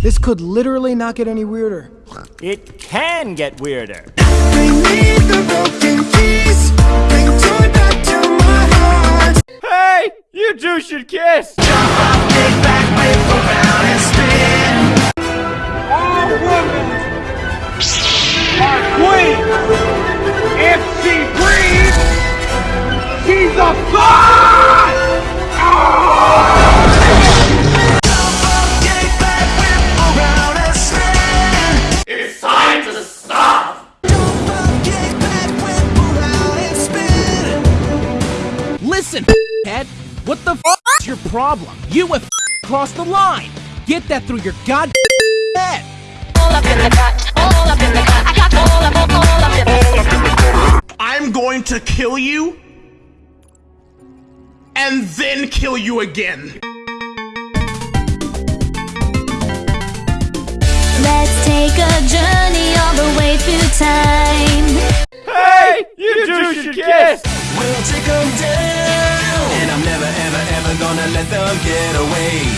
This could literally not get any weirder. It can get weirder. Bring me the broken keys. Bring joy back to my heart. Hey, you two should kiss. Listen, head. What the f is your problem? You have crossed the line. Get that through your god head. all up in the cut, all up in the cut. I got all up, all up in the I'm going to kill you and then kill you again. Let's take a journey all the way through time. Hey, you two should kiss. We'll take 'em down. Gonna let them get away.